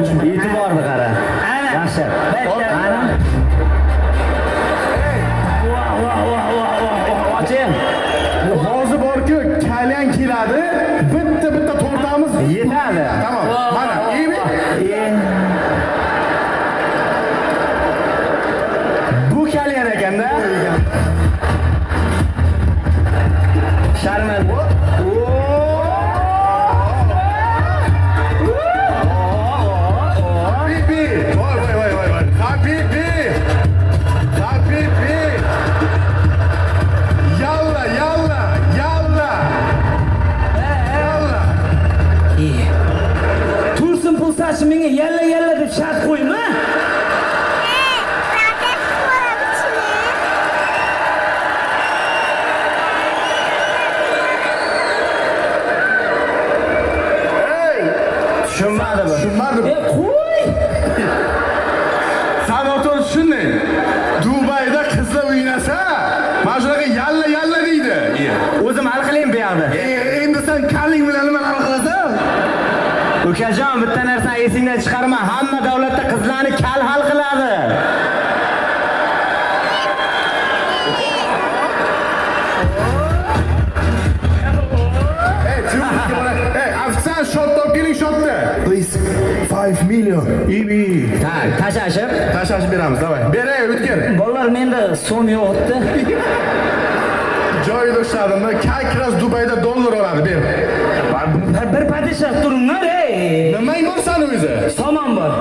e'tiborni qara. Ana. yaxshi. Ana. Voh, voh, voh, voh, voh, voh, oching. Hozir borku, kalyan keladi. Menga yalla yalla deb shart qo'yma tushunmadi bu Tushunmadim. e qo'y Sanotor shunday. Dubayda qizlar o'ynasa, mana shunaqa yalla yalla deydi. o'zim hal qilaymi bu yoqda E, endi sen kalling bilan? Ukajon bitta narsani esingdan chiqarma hamma davlatda qizlarni kal hal qiladi keling. Please, 5 million. Ibi. tak tashlashib Tashlashib beramiz, davay. Beray, o'tkir. bolalar menda so'm yo'qdi Joyida ushladimda, как раз Dubayda dollar oladi, ber. Bir padishah turinglar ey Nima bo'lsan o'zi? somon bor